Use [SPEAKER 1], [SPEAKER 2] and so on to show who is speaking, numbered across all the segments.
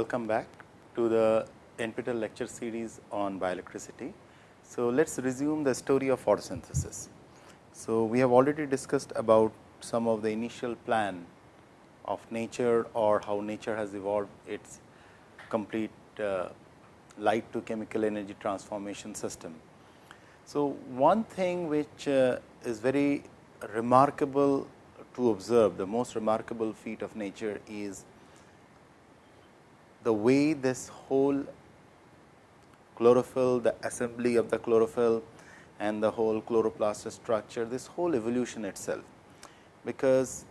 [SPEAKER 1] Welcome back to the NPTEL lecture series on bioelectricity. So, let us resume the story of photosynthesis. So, we have already discussed about some of the initial plan of nature or how nature has evolved its complete uh, light to chemical energy transformation system. So, one thing which uh, is very remarkable to observe, the most remarkable feat of nature is the way this whole chlorophyll, the assembly of the chlorophyll and the whole chloroplast structure, this whole evolution itself. Because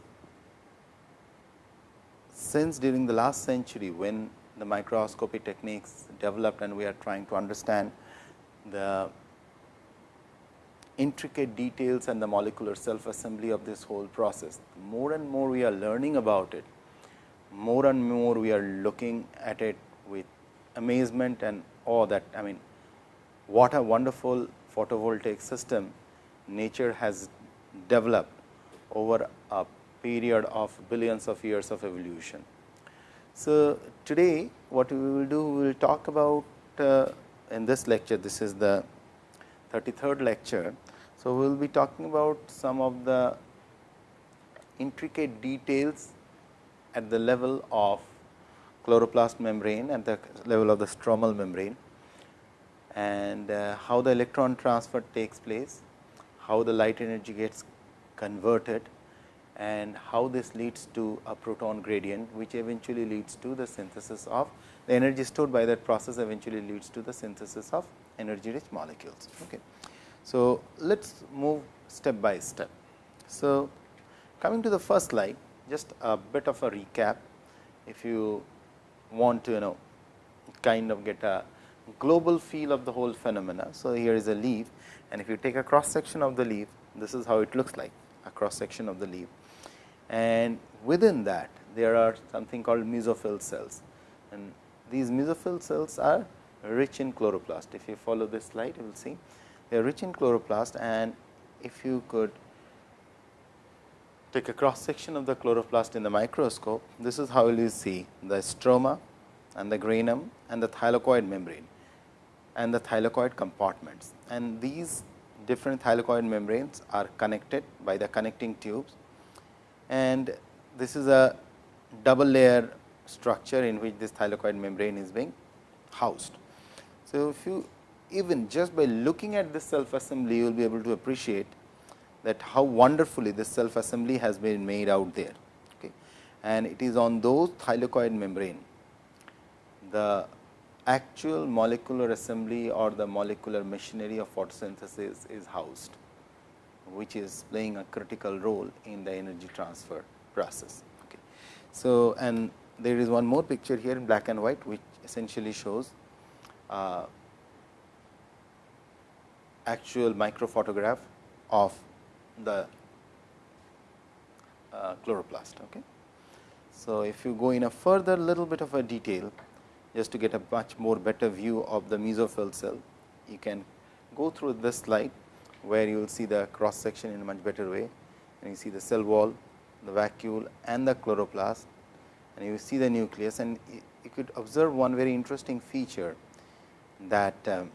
[SPEAKER 1] since during the last century, when the microscopy techniques developed and we are trying to understand the intricate details and the molecular self assembly of this whole process. More and more we are learning about it, more and more we are looking at it with amazement and awe that I mean what a wonderful photovoltaic system nature has developed over a period of billions of years of evolution. So, today what we will do, we will talk about uh, in this lecture, this is the 33rd lecture. So, we will be talking about some of the intricate details at the level of chloroplast membrane at the level of the stromal membrane and uh, how the electron transfer takes place, how the light energy gets converted and how this leads to a proton gradient, which eventually leads to the synthesis of the energy stored by that process eventually leads to the synthesis of energy rich molecules. Okay. So, let us move step by step. So, coming to the first slide, just a bit of a recap. If you want to you know kind of get a global feel of the whole phenomena. So, here is a leaf and if you take a cross section of the leaf, this is how it looks like a cross section of the leaf and within that there are something called mesophyll cells and these mesophyll cells are rich in chloroplast. If you follow this slide you will see they are rich in chloroplast and if you could take a cross section of the chloroplast in the microscope, this is how you see the stroma and the granum and the thylakoid membrane and the thylakoid compartments. And these different thylakoid membranes are connected by the connecting tubes and this is a double layer structure in which this thylakoid membrane is being housed. So, if you even just by looking at this self assembly, you will be able to appreciate that how wonderfully this self assembly has been made out there. Okay. And it is on those thylakoid membrane, the actual molecular assembly or the molecular machinery of photosynthesis is housed which is playing a critical role in the energy transfer process. Okay. So, and there is one more picture here in black and white, which essentially shows uh, actual microphotograph of the uh, chloroplast. Okay. So, if you go in a further little bit of a detail, just to get a much more better view of the mesophyll cell, you can go through this slide where you will see the cross section in a much better way and you see the cell wall, the vacuole and the chloroplast and you see the nucleus and you could observe one very interesting feature that um,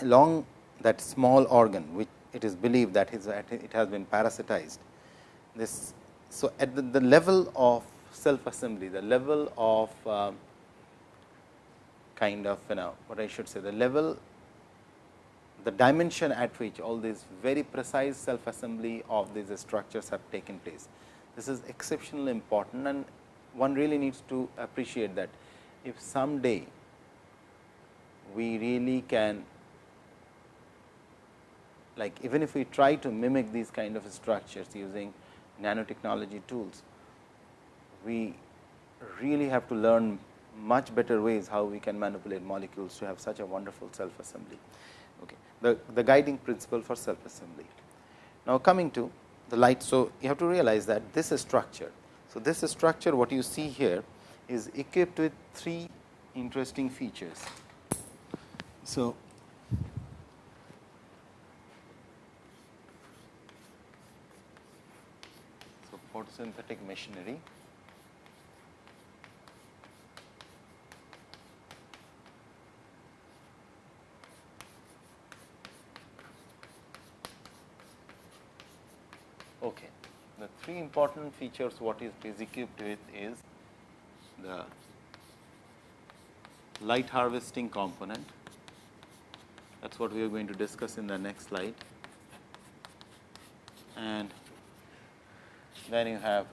[SPEAKER 1] along that small organ which it is believed that it has been parasitized. This so at the, the level of self assembly, the level of uh, kind of you know what I should say the level the dimension at which all these very precise self assembly of these structures have taken place. This is exceptionally important and one really needs to appreciate that if someday we really can like even if we try to mimic these kind of structures using nanotechnology tools, we really have to learn much better ways how we can manipulate molecules to have such a wonderful self assembly Okay. the, the guiding principle for self assembly. Now, coming to the light. So, you have to realize that this is structure. So, this is structure what you see here is equipped with three interesting features. So, synthetic machinery. Okay. The three important features what is is equipped with is the light harvesting component. That is what we are going to discuss in the next slide and then you have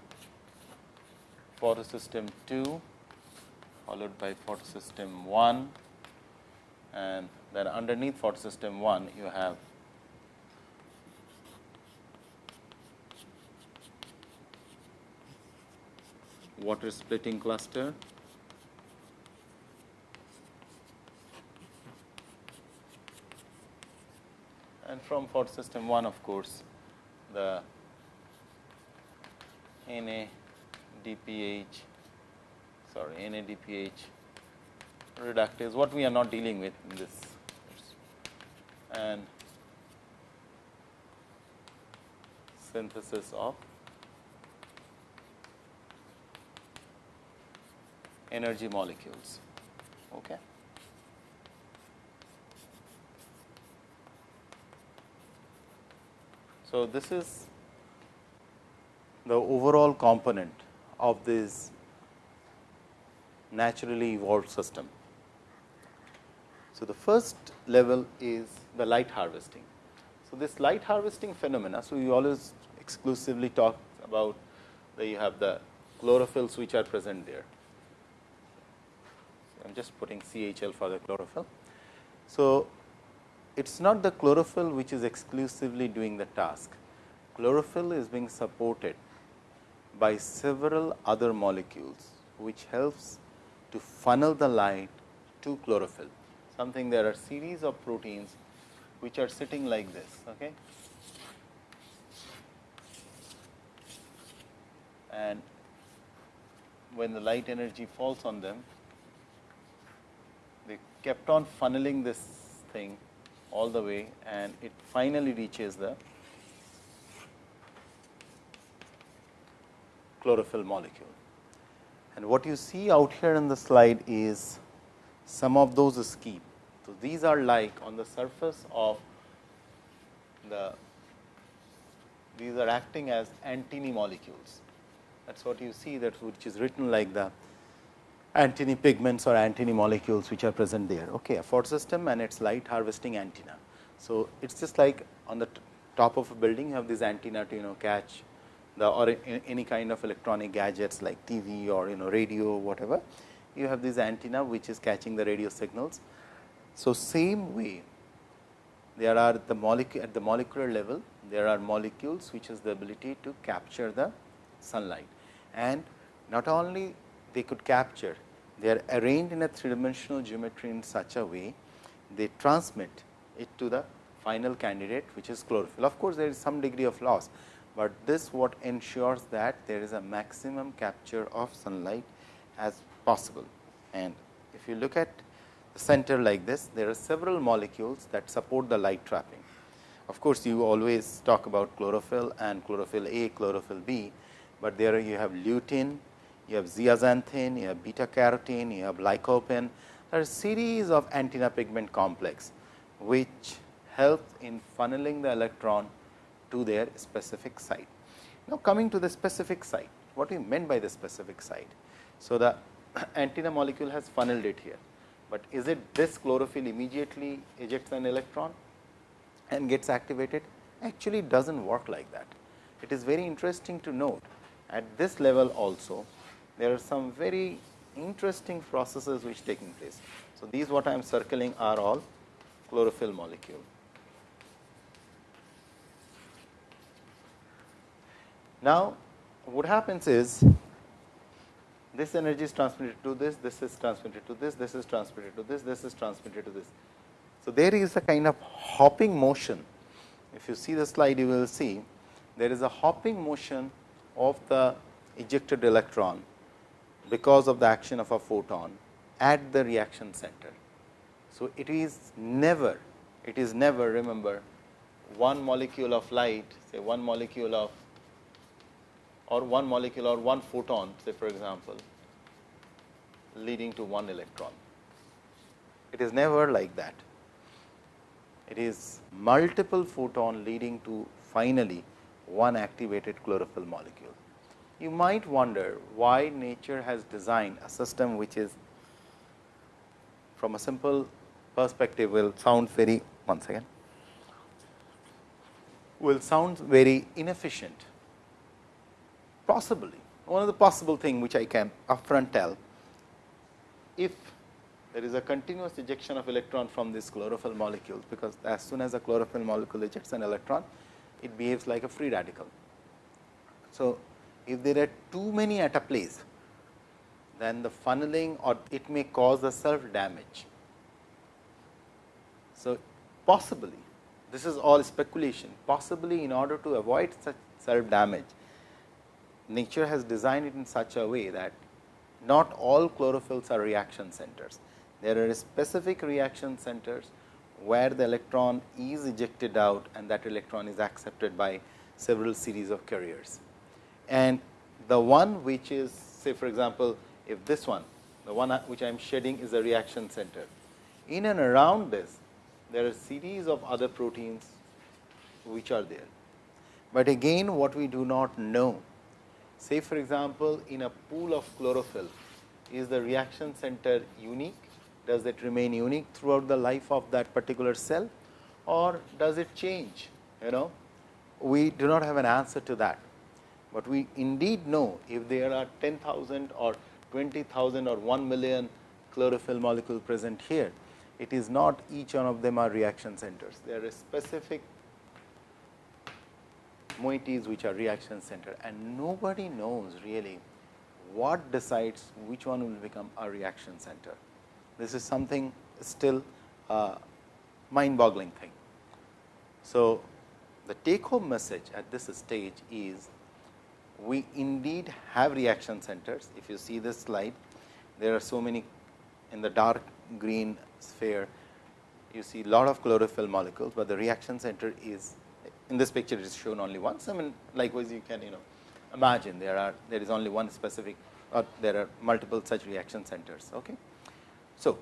[SPEAKER 1] photosystem 2 followed by photosystem 1 and then underneath photosystem 1 you have water splitting cluster. And from photosystem 1 of course the NADPH sorry NADPH reductase what we are not dealing with in this and synthesis of energy molecules. Okay. So, this is the overall component of this naturally evolved system. So, the first level is the light harvesting. So, this light harvesting phenomena, so you always exclusively talk about that you have the chlorophylls which are present there. I am just putting CHL for the chlorophyll. So, it is not the chlorophyll which is exclusively doing the task. Chlorophyll is being supported by several other molecules, which helps to funnel the light to chlorophyll. Something there are series of proteins which are sitting like this. Okay. And when the light energy falls on them, they kept on funneling this thing all the way and it finally reaches the chlorophyll molecule. And what you see out here in the slide is some of those scheme. So, these are like on the surface of the these are acting as antennae molecules. That is what you see that which is written like the antennae pigments or antennae molecules which are present there. Okay, a photosystem and its light harvesting antenna. So, it is just like on the top of a building you have this antenna to you know catch the or any kind of electronic gadgets like TV or you know radio whatever you have this antenna which is catching the radio signals. So, same way there are the molecule at the molecular level there are molecules which has the ability to capture the sunlight and not only they could capture they are arranged in a three dimensional geometry in such a way they transmit it to the final candidate which is chlorophyll. Of course, there is some degree of loss, but this what ensures that there is a maximum capture of sunlight as possible. And if you look at the center like this, there are several molecules that support the light trapping. Of course, you always talk about chlorophyll and chlorophyll A, chlorophyll B, but there you have lutein, you have zeaxanthin, you have beta carotene, you have lycopene. There are series of antenna pigment complex, which help in funneling the electron to their specific site. Now, coming to the specific site, what we meant by the specific site? So, the antenna molecule has funneled it here, but is it this chlorophyll immediately ejects an electron and gets activated? Actually, it does not work like that. It is very interesting to note at this level also there are some very interesting processes which taking place. So, these what I am circling are all chlorophyll molecule. Now, what happens is this energy is transmitted to this, this is transmitted to this, this is transmitted to this, this is transmitted to this. So, there is a kind of hopping motion. If you see the slide, you will see there is a hopping motion of the ejected electron because of the action of a photon at the reaction center. So, it is never, it is never remember one molecule of light say one molecule of or one molecule or one photon say for example, leading to one electron. It is never like that. It is multiple photon leading to finally one activated chlorophyll molecule. You might wonder why nature has designed a system which is from a simple perspective will sound very one second will sound very inefficient possibly one of the possible thing which I can upfront tell if there is a continuous ejection of electron from these chlorophyll molecules, because as soon as a chlorophyll molecule ejects an electron, it behaves like a free radical. So, if there are too many at a place, then the funneling or it may cause a self damage. So, possibly this is all speculation possibly in order to avoid such self damage, nature has designed it in such a way that not all chlorophylls are reaction centers. There are specific reaction centers where the electron is ejected out and that electron is accepted by several series of carriers. And the one which is say for example, if this one the one uh, which I am shedding is a reaction center. In and around this there are series of other proteins which are there. But again what we do not know say for example, in a pool of chlorophyll is the reaction center unique? Does it remain unique throughout the life of that particular cell? Or does it change? You know we do not have an answer to that. But we indeed know if there are 10,000 or 20,000 or 1 million chlorophyll molecule present here, it is not each one of them are reaction centers. There are specific moieties which are reaction center and nobody knows really what decides which one will become a reaction center. This is something still a mind boggling thing. So, the take home message at this stage is we indeed have reaction centers. If you see this slide, there are so many in the dark green sphere, you see lot of chlorophyll molecules, but the reaction center is in this picture it is shown only once. I mean likewise you can you know imagine there are there is only one specific or there are multiple such reaction centers. Okay. So,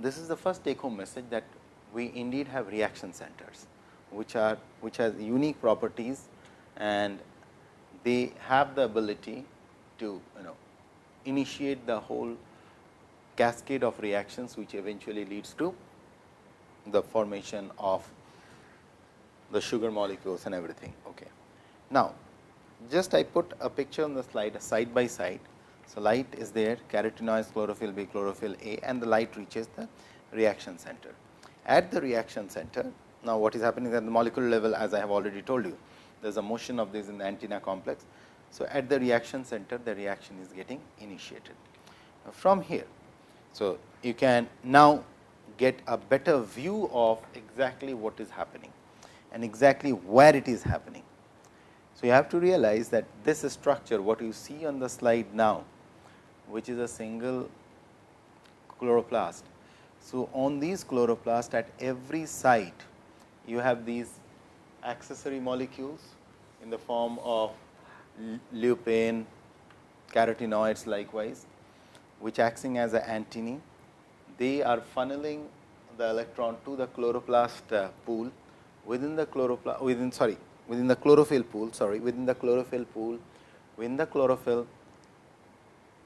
[SPEAKER 1] this is the first take home message that we indeed have reaction centers, which are which has unique properties and they have the ability to you know initiate the whole cascade of reactions, which eventually leads to the formation of the sugar molecules and everything. Okay. Now, just I put a picture on the slide side by side. So, light is there carotenoids chlorophyll B chlorophyll A and the light reaches the reaction center. At the reaction center, now what is happening at the molecular level as I have already told you, there is a motion of this in the antenna complex. So, at the reaction center the reaction is getting initiated. Now, from here, so you can now get a better view of exactly what is happening and exactly where it is happening. So, you have to realize that this structure what you see on the slide now, which is a single chloroplast. So, on these chloroplast at every site you have these accessory molecules in the form of lutein, carotenoids likewise, which acting as an antennae. They are funneling the electron to the chloroplast uh, pool within the within sorry within the chlorophyll pool sorry within the chlorophyll pool within the chlorophyll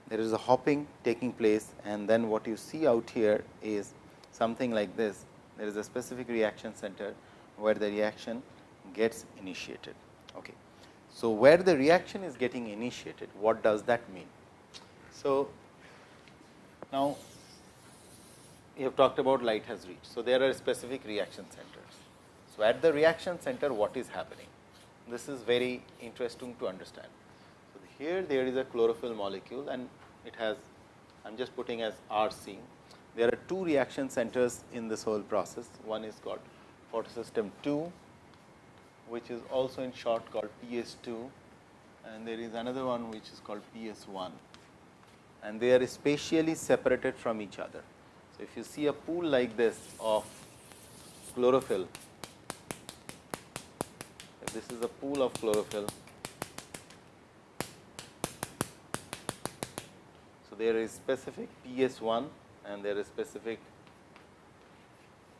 [SPEAKER 1] there is a hopping taking place and then what you see out here is something like this there is a specific reaction center where the reaction gets initiated. Okay. So, where the reaction is getting initiated what does that mean? So, now we have talked about light has reached. So, there are specific reaction centers. So, at the reaction center what is happening? This is very interesting to understand. So, here there is a chlorophyll molecule and it has I am just putting as RC. There are two reaction centers in this whole process. One is called photosystem 2, which is also in short called PS 2 and there is another one which is called PS 1 and they are spatially separated from each other. So, if you see a pool like this of chlorophyll, this is a pool of chlorophyll, so there is specific PS 1 and there is specific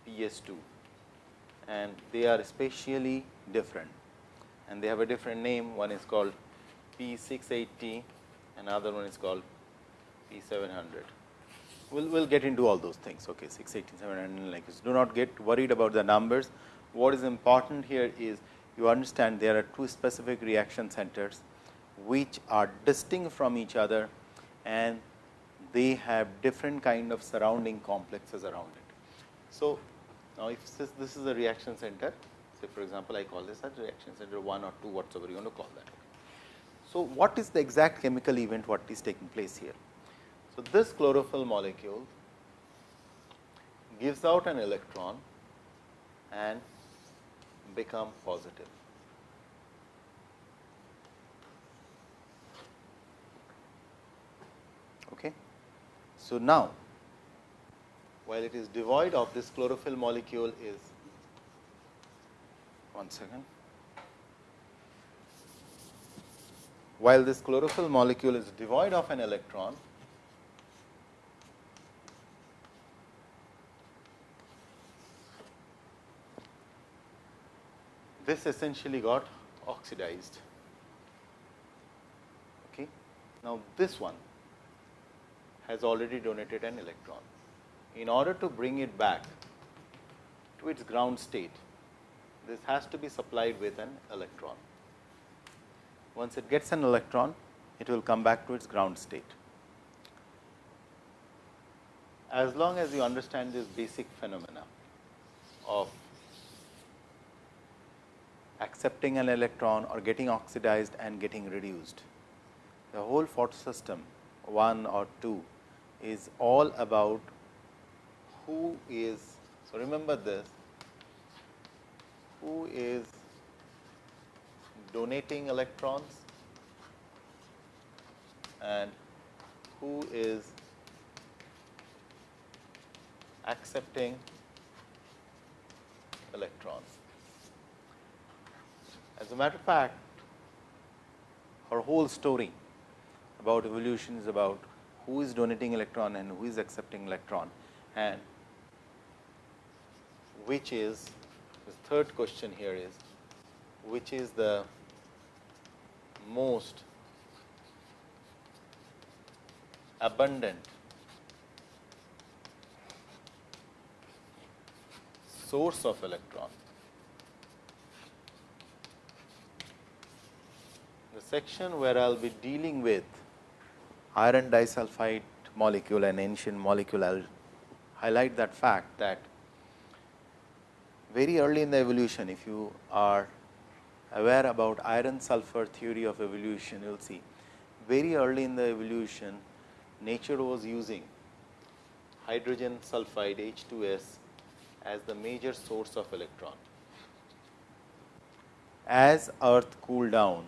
[SPEAKER 1] PS 2 and they are spatially different. and they have a different name. One is called P 680, another one is called P 700. We'll, we'll get into all those things. Okay, 680, 700, like this. Do not get worried about the numbers. What is important here is you understand there are two specific reaction centers, which are distinct from each other and they have different kind of surrounding complexes around it. So, now if this, this is a reaction center, say for example, I call this as reaction center 1 or 2 whatsoever you want to call that. So, what is the exact chemical event what is taking place here? So, this chlorophyll molecule gives out an electron and become positive. Okay. So, now while it is devoid of this chlorophyll molecule is one second. While this chlorophyll molecule is devoid of an electron, this essentially got oxidized. Okay. Now, this one has already donated an electron. In order to bring it back to its ground state, this has to be supplied with an electron. Once it gets an electron, it will come back to its ground state. As long as you understand this basic phenomena of accepting an electron or getting oxidized and getting reduced, the whole photosystem 1 or 2 is all about who is. So, remember this who is donating electrons and who is accepting electrons. As a matter of fact, our whole story about evolution is about who is donating electron and who is accepting electron and which is the third question here is which is the most abundant source of electron. The section where I will be dealing with iron disulfide molecule and ancient molecule, I will highlight that fact that very early in the evolution, if you are aware about iron sulfur theory of evolution, you will see very early in the evolution, nature was using hydrogen sulfide H2S as the major source of electron. As earth cooled down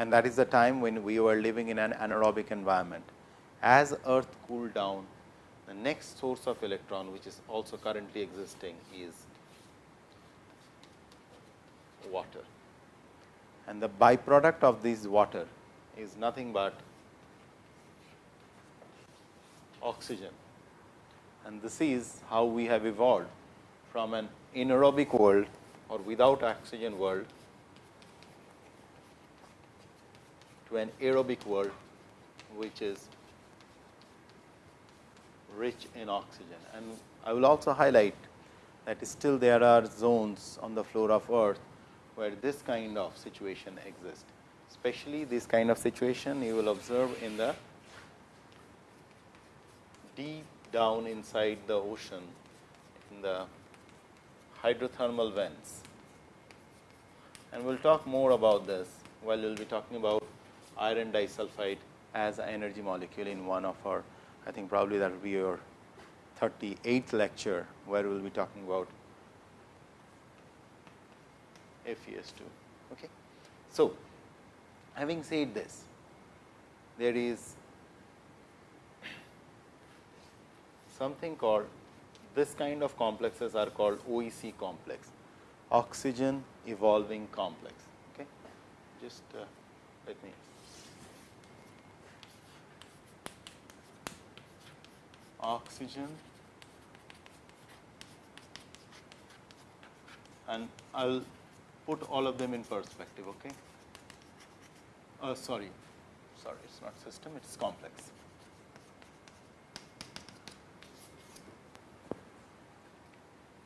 [SPEAKER 1] and that is the time when we were living in an anaerobic environment. As earth cooled down, the next source of electron which is also currently existing is water. And the byproduct of this water is nothing but oxygen. And this is how we have evolved from an anaerobic world or without oxygen world to an aerobic world, which is rich in oxygen. And I will also highlight that still there are zones on the floor of earth where this kind of situation exists. Especially this kind of situation you will observe in the deep down inside the ocean in the hydrothermal vents. And we will talk more about this while we will be talking about iron disulfide as an energy molecule in one of our, I think probably that will be your 38th lecture, where we will be talking about FeS2. Okay. So, having said this, there is something called this kind of complexes are called OEC complex, oxygen evolving complex. Okay. Just uh, let me oxygen and I will put all of them in perspective. Okay? Uh, sorry, sorry, it is not system, it is complex.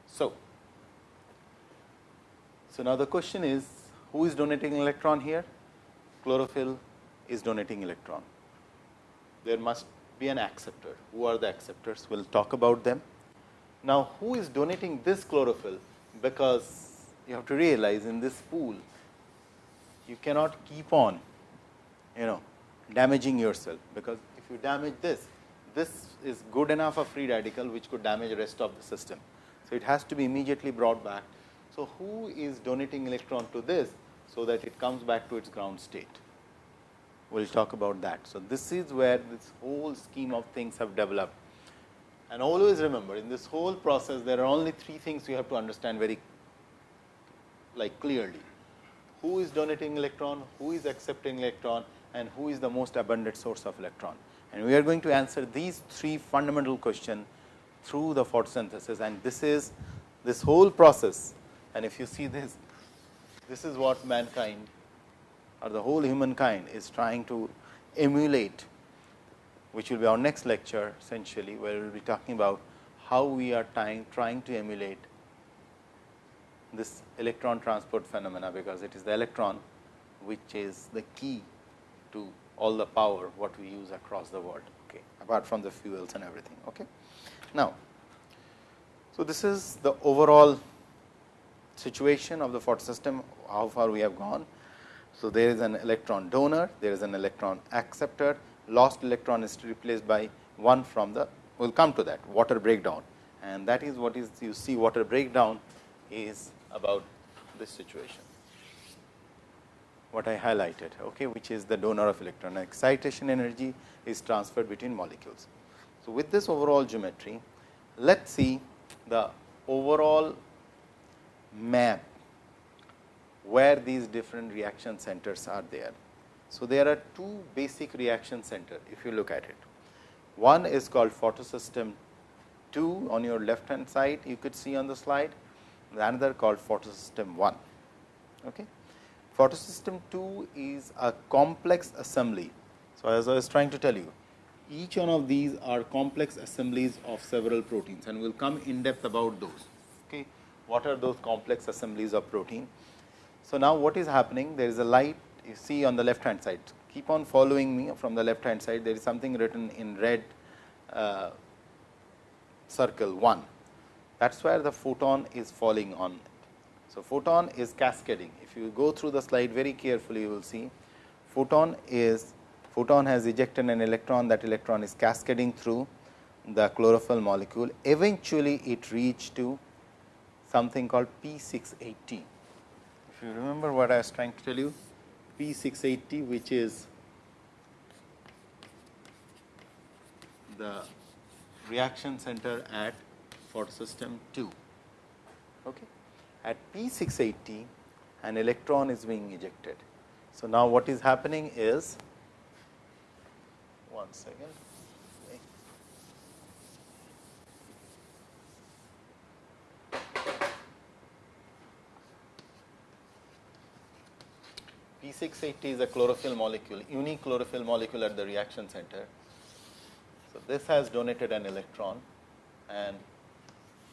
[SPEAKER 1] So, so now the question is who is donating electron here? Chlorophyll is donating electron. There must be an acceptor. Who are the acceptors? We will talk about them. Now, who is donating this chlorophyll? Because you have to realize in this pool, you cannot keep on, you know, damaging yourself, because if you damage this, this is good enough a free radical which could damage the rest of the system. So, it has to be immediately brought back. So, who is donating electron to this, so that it comes back to its ground state? We will talk about that. So, this is where this whole scheme of things have developed. And always remember in this whole process there are only three things you have to understand very like clearly. Who is donating electron, who is accepting electron and who is the most abundant source of electron. And we are going to answer these three fundamental questions through the photosynthesis and this is this whole process and if you see this, this is what mankind or the whole humankind is trying to emulate, which will be our next lecture essentially, where we will be talking about how we are trying, trying to emulate this electron transport phenomena, because it is the electron which is the key to all the power what we use across the world, okay, apart from the fuels and everything. Okay. Now, so this is the overall situation of the photosystem, how far we have gone. So, there is an electron donor, there is an electron acceptor, lost electron is replaced by one from the, we will come to that water breakdown and that is what is you see water breakdown is about this situation. What I highlighted, okay, which is the donor of electron. Excitation energy is transferred between molecules. So, with this overall geometry, let us see the overall map where these different reaction centers are there. So, there are two basic reaction center if you look at it. One is called photosystem 2 on your left hand side you could see on the slide, the another called photosystem 1. Okay. Photosystem 2 is a complex assembly. So, as I was trying to tell you each one of these are complex assemblies of several proteins and we will come in depth about those. Okay. What are those complex assemblies of protein? So, now what is happening? There is a light you see on the left hand side. Keep on following me from the left hand side. There is something written in red uh, circle 1. That is where the photon is falling on. So, photon is cascading. If you go through the slide very carefully, you will see photon is photon has ejected an electron. That electron is cascading through the chlorophyll molecule. Eventually, it reached to something called P 680 you remember what I was trying to tell you, P 680 which is the reaction center at photosystem 2. Okay. At P 680 an electron is being ejected. So, now what is happening is one second. P680 is a chlorophyll molecule, unique chlorophyll molecule at the reaction center. So, this has donated an electron and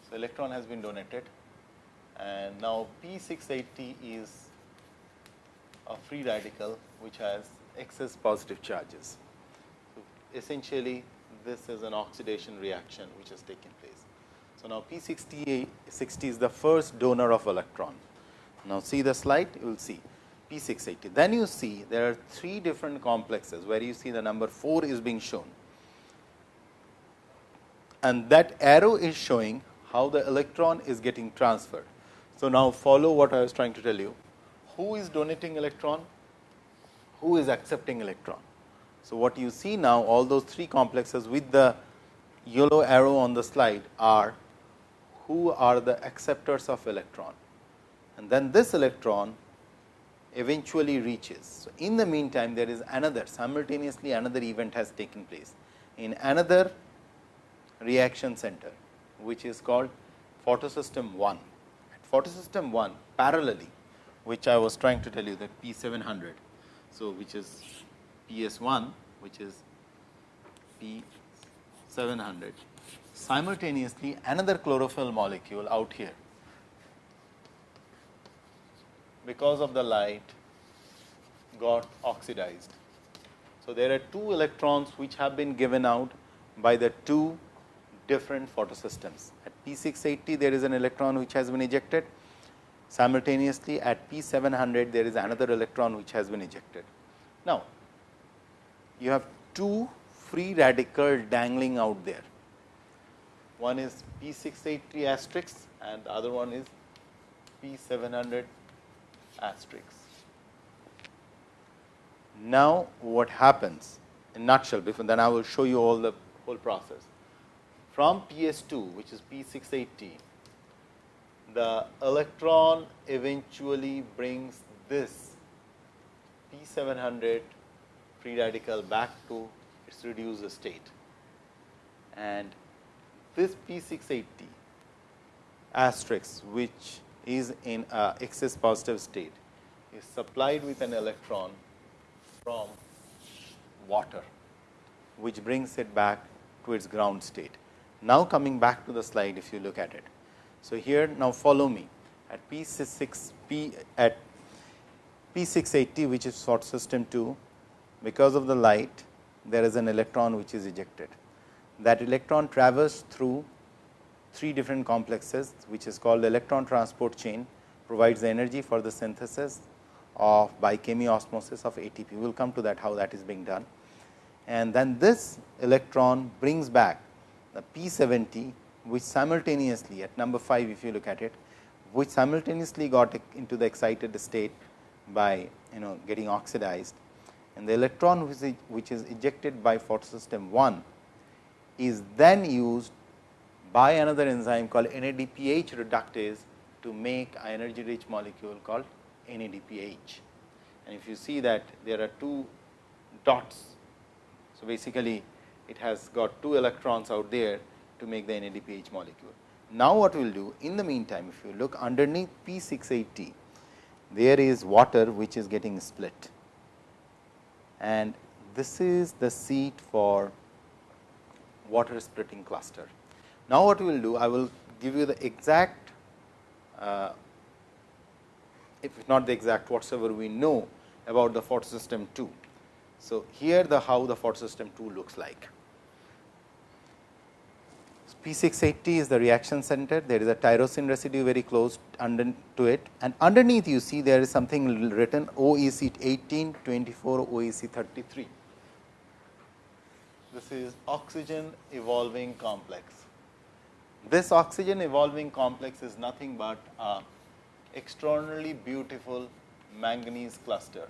[SPEAKER 1] so electron has been donated and now P680 is a free radical which has excess positive charges. So, essentially this is an oxidation reaction which has taken place. So, now P60 60 is the first donor of electron. Now, see the slide you will see P 680. Then you see there are three different complexes where you see the number 4 is being shown and that arrow is showing how the electron is getting transferred. So, now follow what I was trying to tell you who is donating electron, who is accepting electron. So, what you see now all those three complexes with the yellow arrow on the slide are who are the acceptors of electron and then this electron eventually reaches. So, in the meantime there is another simultaneously another event has taken place in another reaction center which is called photosystem 1. At photosystem 1 parallelly which I was trying to tell you that P 700. So, which is P S 1 which is P 700 simultaneously another chlorophyll molecule out here because of the light got oxidized. So, there are two electrons which have been given out by the two different photosystems. At P 680 there is an electron which has been ejected simultaneously at P 700 there is another electron which has been ejected. Now, you have two free radical dangling out there. One is P 680 asterisk and the other one is P 700 asterisk. Now, what happens in nutshell before then I will show you all the whole process. From P S 2 which is P 680, the electron eventually brings this P 700 free radical back to its reduced state and this P 680 asterisk which is in a excess positive state is supplied with an electron from water which brings it back to its ground state. Now, coming back to the slide if you look at it. So, here now follow me at P 6 P at P 680 which is photosystem 2 because of the light there is an electron which is ejected. That electron travels through three different complexes which is called the electron transport chain provides the energy for the synthesis of by chemiosmosis of ATP. We will come to that how that is being done. And then this electron brings back the P 70 which simultaneously at number 5 if you look at it which simultaneously got into the excited state by you know getting oxidized and the electron which is, which is ejected by photosystem 1 is then used by another enzyme called NADPH reductase to make a energy rich molecule called NADPH. And if you see that there are two dots. So, basically it has got two electrons out there to make the NADPH molecule. Now, what we will do in the meantime, if you look underneath P 680, there is water which is getting split and this is the seat for water splitting cluster. Now, what we will do, I will give you the exact, uh, if not the exact whatsoever we know about the photosystem 2. So, here the how the photosystem 2 looks like. P 680 is the reaction center, there is a tyrosine residue very close under to it and underneath you see there is something written OEC 18, 24, OEC 33. This is oxygen evolving complex. This oxygen evolving complex is nothing but a extraordinarily beautiful manganese cluster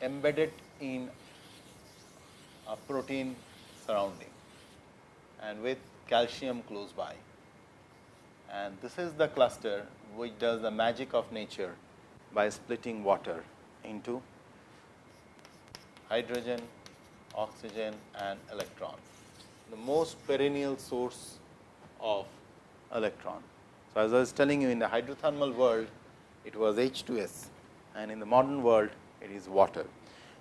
[SPEAKER 1] embedded in a protein surrounding and with calcium close by. And this is the cluster which does the magic of nature by splitting water into hydrogen, oxygen and electron, the most perennial source of electron. So, as I was telling you in the hydrothermal world, it was H2S and in the modern world, it is water.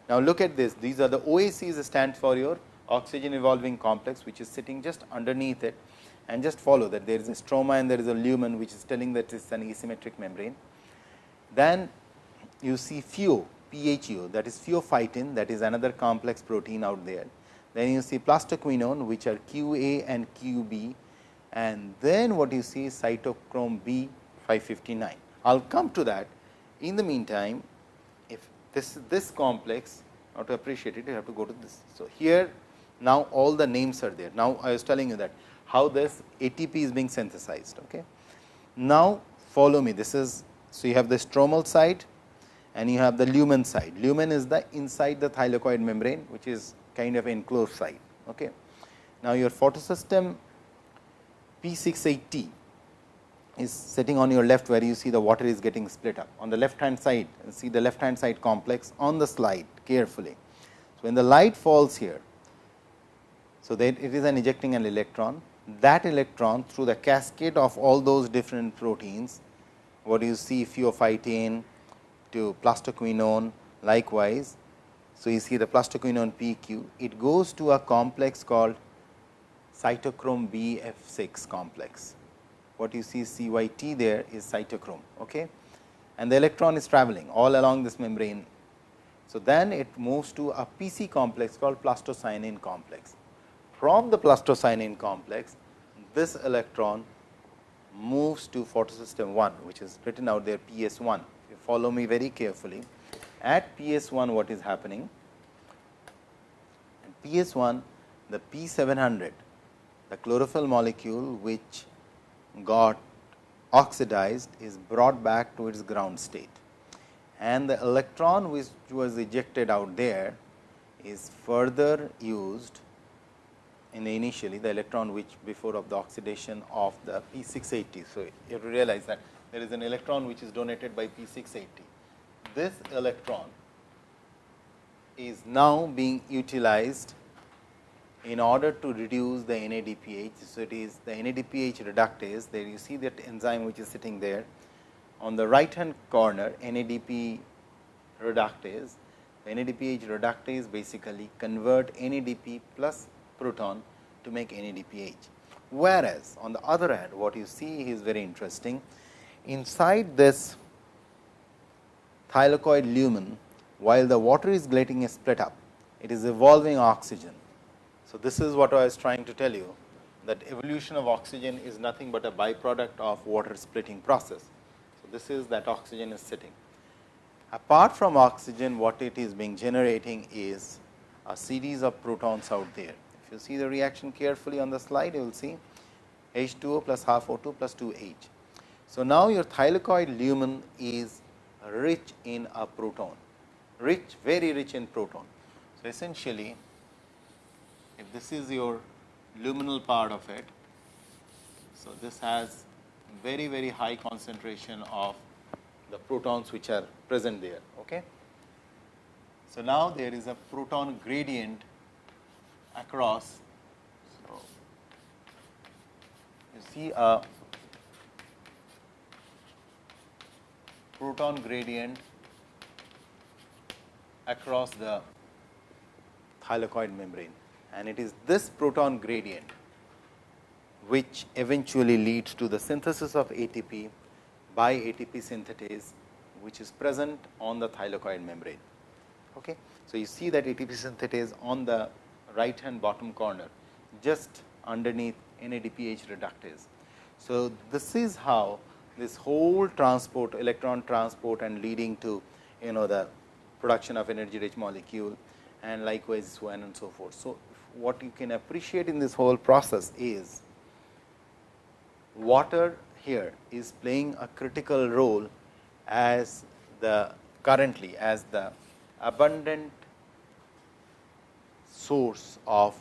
[SPEAKER 1] Now, look at this, these are the OACs stand for your oxygen evolving complex which is sitting just underneath it and just follow that there is a stroma and there is a lumen which is telling that it is an asymmetric membrane. Then you see PHO, PHO that is pheophytin that is another complex protein out there. Then you see plastoquinone which are QA and QB and then what you see is cytochrome B 559. I will come to that. In the meantime, if this this complex, now to appreciate it, you have to go to this. So, here now all the names are there. Now, I was telling you that how this ATP is being synthesized. Okay. Now, follow me this is so you have the stromal side and you have the lumen side. Lumen is the inside the thylakoid membrane which is kind of enclosed side. Okay. Now, your photosystem P 680 is sitting on your left where you see the water is getting split up. On the left hand side, see the left hand side complex on the slide carefully. So, when the light falls here, so, that it is an ejecting an electron that electron through the cascade of all those different proteins what do you see pheophytin to plastoquinone likewise. So, you see the plastoquinone PQ, it goes to a complex called cytochrome BF6 complex. What you see CYT there is cytochrome okay? and the electron is traveling all along this membrane. So, then it moves to a PC complex called plastocyanin complex. From the plastocyanin complex, this electron moves to photosystem 1, which is written out there PS 1. If you follow me very carefully, at PS 1 what is happening? At PS 1 the P 700, the chlorophyll molecule which got oxidized is brought back to its ground state and the electron which was ejected out there is further used in the initially the electron which before of the oxidation of the P 680. So, you have to realize that there is an electron which is donated by P 680. This electron is now being utilized in order to reduce the NADPH. So, it is the NADPH reductase there you see that enzyme which is sitting there on the right hand corner NADP reductase. NADPH reductase basically convert NADP plus proton to make NADPH. Whereas, on the other hand what you see is very interesting inside this thylakoid lumen while the water is getting split up it is evolving oxygen. So, this is what I was trying to tell you that evolution of oxygen is nothing but a byproduct of water splitting process. So, this is that oxygen is sitting. Apart from oxygen what it is being generating is a series of protons out there If you see the reaction carefully on the slide, you will see H2O plus half O2 plus 2 H. So, now your thylakoid lumen is rich in a proton, rich very rich in proton. So, essentially if this is your luminal part of it, so this has very very high concentration of the protons which are present there. Okay. So, now there is a proton gradient across. So, you see a proton gradient across the thylakoid membrane and it is this proton gradient which eventually leads to the synthesis of ATP by ATP synthetase which is present on the thylakoid membrane. Okay. So, you see that ATP synthetase on the right hand bottom corner just underneath NADPH reductase. So, this is how this whole transport electron transport and leading to you know the production of energy rich molecule and likewise so on and so forth. So, what you can appreciate in this whole process is water here is playing a critical role as the currently as the abundant source of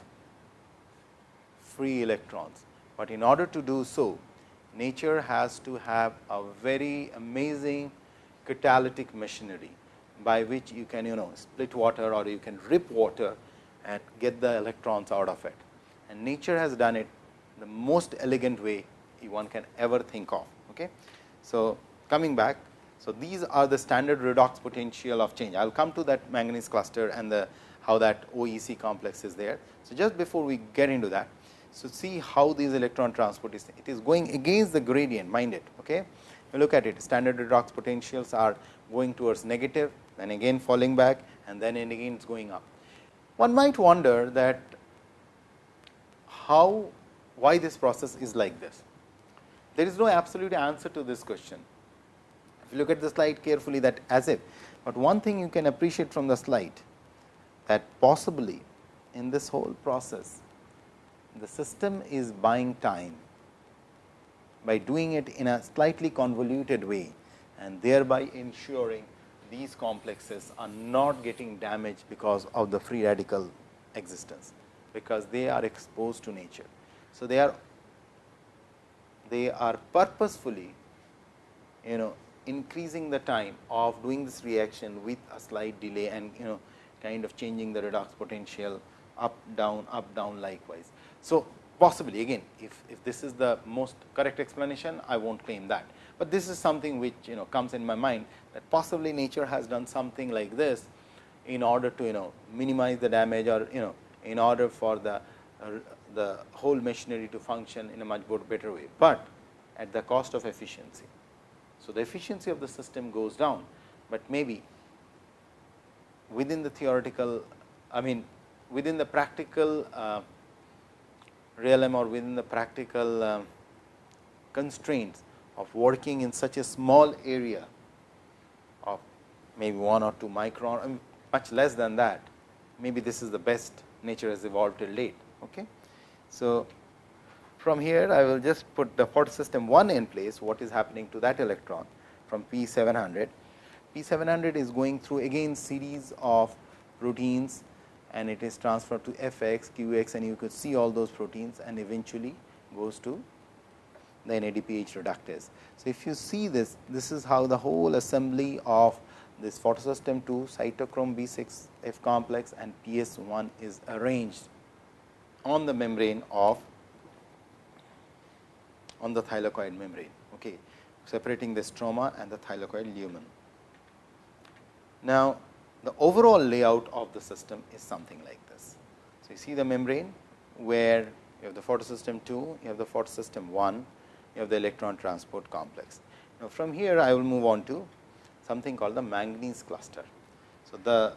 [SPEAKER 1] free electrons. But in order to do so, nature has to have a very amazing catalytic machinery by which you can you know split water or you can rip water and get the electrons out of it. And nature has done it the most elegant way one can ever think of. Okay. So, coming back, so these are the standard redox potential of change. I will come to that manganese cluster and the how that OEC complex is there. So, just before we get into that, so see how these electron transport is, it is going against the gradient mind it. Okay. Look at it standard redox potentials are going towards negative then again falling back and then again it is going up. One might wonder that how why this process is like this. There is no absolute answer to this question. If you look at the slide carefully that as if, but one thing you can appreciate from the slide that possibly in this whole process the system is buying time by doing it in a slightly convoluted way and thereby ensuring these complexes are not getting damaged because of the free radical existence, because they are exposed to nature. So, they are they are purposefully you know increasing the time of doing this reaction with a slight delay and you know kind of changing the redox potential up down up down likewise. So, possibly again if, if this is the most correct explanation I will not claim that, but this is something which you know comes in my mind that possibly nature has done something like this in order to you know minimize the damage or you know in order for the the whole machinery to function in a much more better way, but at the cost of efficiency. So, the efficiency of the system goes down, but maybe within the theoretical I mean within the practical uh, realm or within the practical uh, constraints of working in such a small area of maybe 1 or 2 micron, much less than that, maybe this is the best nature has evolved till date. Okay. So, from here I will just put the photosystem 1 in place, what is happening to that electron from P 700. P 700 is going through again series of proteins and it is transferred to f x, q x and you could see all those proteins and eventually goes to the NADPH reductase. So, if you see this, this is how the whole assembly of this photosystem 2 cytochrome B6 F complex and PS 1 is arranged on the membrane of on the thylakoid membrane, okay, separating the stroma and the thylakoid lumen. Now, the overall layout of the system is something like this. So, you see the membrane where you have the photosystem 2, you have the photosystem 1, have the electron transport complex. Now, from here I will move on to something called the manganese cluster. So, the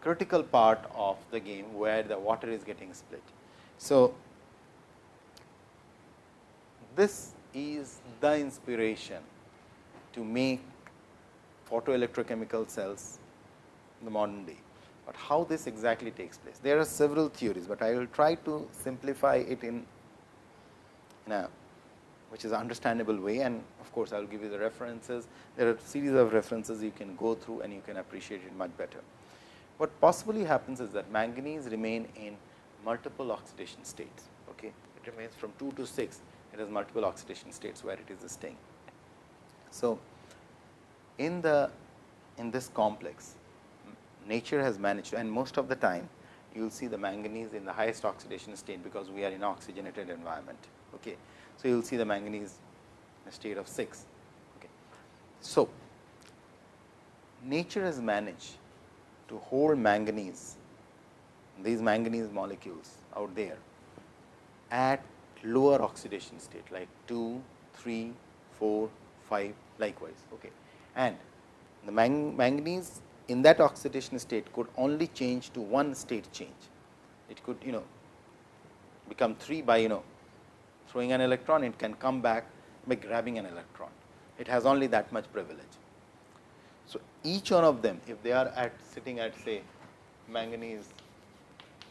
[SPEAKER 1] critical part of the game where the water is getting split. So, this is the inspiration to make photoelectrochemical cells in the modern day, but how this exactly takes place. There are several theories, but I will try to simplify it in, in a which is understandable way and of course, I will give you the references. There are series of references you can go through and you can appreciate it much better. What possibly happens is that manganese remain in multiple oxidation states. Okay. It remains from 2 to 6, it has multiple oxidation states where it is staying. So, in the in this complex, nature has managed and most of the time you will see the manganese in the highest oxidation state, because we are in oxygenated environment. Okay. So, you will see the manganese in a state of 6. Okay. So, nature has managed to hold manganese, these manganese molecules out there at lower oxidation state like 2, 3, 4, 5 likewise. Okay. And the mang manganese in that oxidation state could only change to one state change. It could you know become 3 by you know throwing an electron, it can come back by grabbing an electron. It has only that much privilege. So, each one of them if they are at sitting at say manganese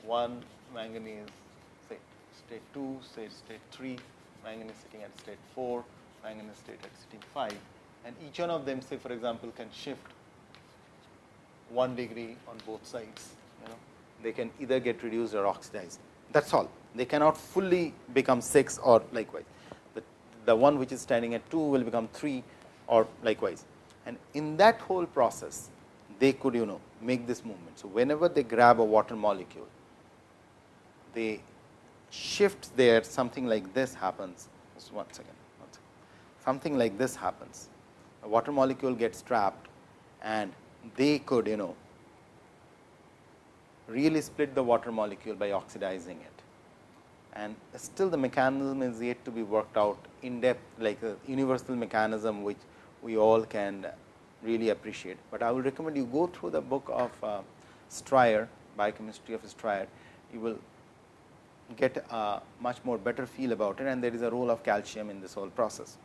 [SPEAKER 1] 1, manganese say state 2, say state 3, manganese sitting at state 4, manganese state at state 5 and each one of them say for example, can shift 1 degree on both sides, you know they can either get reduced or oxidized that is all they cannot fully become 6 or likewise. The, the one which is standing at 2 will become 3 or likewise. And in that whole process, they could you know make this movement. So, whenever they grab a water molecule, they shift there something like this happens. Just one second, one second. Something like this happens. A water molecule gets trapped and they could you know really split the water molecule by oxidizing it and still the mechanism is yet to be worked out in depth like a universal mechanism which we all can really appreciate. But I will recommend you go through the book of uh, Stryer, biochemistry of Stryer, you will get a much more better feel about it and there is a role of calcium in this whole process.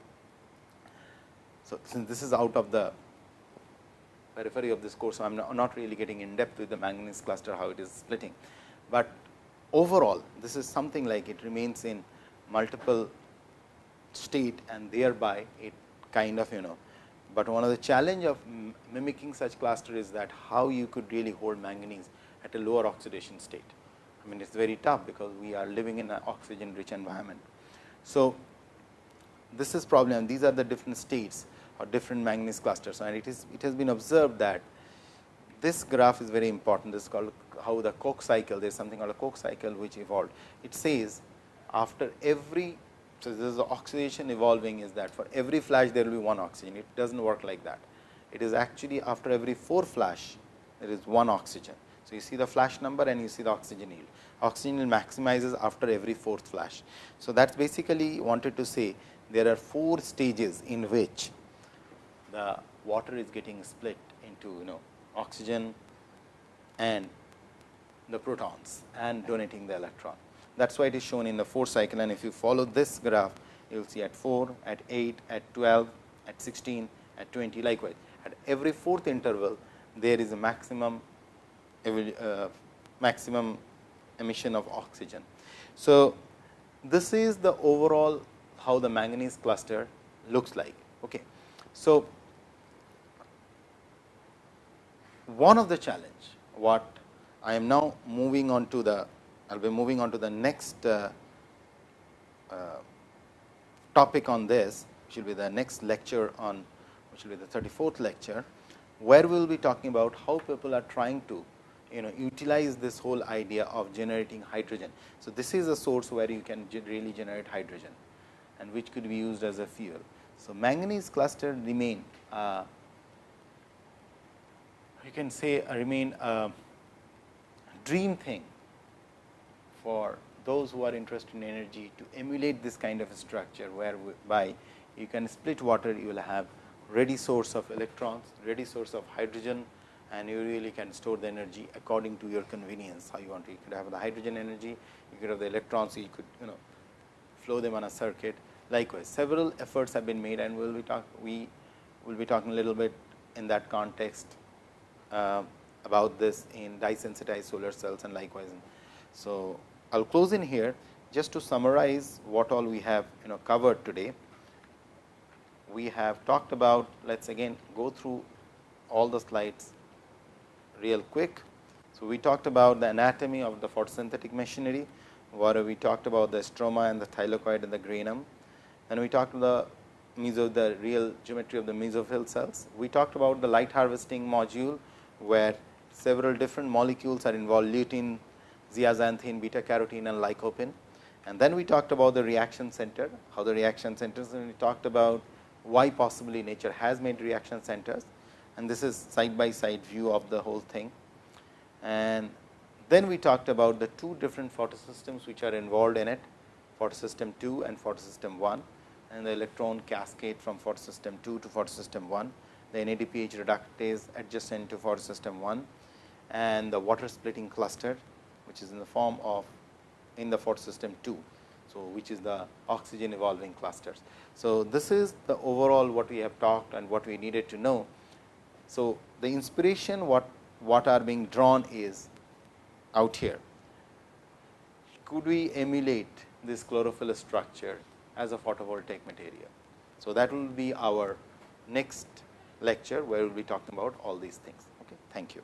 [SPEAKER 1] So, since this is out of the periphery of this course, so I am not really getting in depth with the manganese cluster how it is splitting, but overall this is something like it remains in multiple state and thereby it kind of you know, but one of the challenge of mimicking such cluster is that how you could really hold manganese at a lower oxidation state. I mean it is very tough because we are living in an oxygen rich environment. So, this is problem these are the different states or different manganese clusters. And it is it has been observed that this graph is very important. This is called how the Kok cycle, there is something called a Kok cycle which evolved. It says after every so this is the oxidation evolving is that for every flash there will be one oxygen. It does not work like that. It is actually after every 4 flash there is one oxygen. So you see the flash number and you see the oxygen yield. Oxygen yield maximizes after every fourth flash. So that's basically wanted to say there are four stages in which the water is getting split into you know oxygen and the protons and donating the electron. That is why it is shown in the 4 cycle and if you follow this graph, you will see at 4, at 8, at 12, at 16, at 20 likewise. At every fourth interval, there is a maximum uh, maximum emission of oxygen. So, this is the overall how the manganese cluster looks like. Okay. So, one of the challenge what I am now moving on to the I will be moving on to the next uh, uh, topic on this which will be the next lecture on which will be the 34th lecture where we will be talking about how people are trying to you know utilize this whole idea of generating hydrogen. So, this is a source where you can really generate hydrogen and which could be used as a fuel. So, manganese cluster remain uh, you can say uh, remain a dream thing for those who are interested in energy to emulate this kind of a structure, whereby you can split water, you will have ready source of electrons, ready source of hydrogen and you really can store the energy according to your convenience, how you want to. You could have the hydrogen energy, you could have the electrons, you could you know flow them on a circuit. Likewise, several efforts have been made and we will be talk we will be talking a little bit in that context uh, about this in dye sensitized solar cells and likewise. So, I will close in here just to summarize what all we have you know covered today. We have talked about let us again go through all the slides real quick. So, we talked about the anatomy of the photosynthetic machinery, where we talked about the stroma and the thylakoid and the granum. And we talked the meso the real geometry of the mesophyll cells. We talked about the light harvesting module, where several different molecules are involved lutein, zeaxanthin, beta carotene and lycopene. And then we talked about the reaction center, how the reaction centers and we talked about why possibly nature has made reaction centers and this is side by side view of the whole thing. And then we talked about the two different photosystems which are involved in it, photosystem 2 and photosystem 1 and the electron cascade from photosystem 2 to photosystem 1, the NADPH reductase adjacent to photosystem 1 and the water splitting cluster which is in the form of in the photosystem 2. So, which is the oxygen evolving clusters. So, this is the overall what we have talked and what we needed to know so, the inspiration what, what are being drawn is out here. Could we emulate this chlorophyll structure as a photovoltaic material? So, that will be our next lecture, where we will be talking about all these things. Okay. Thank you.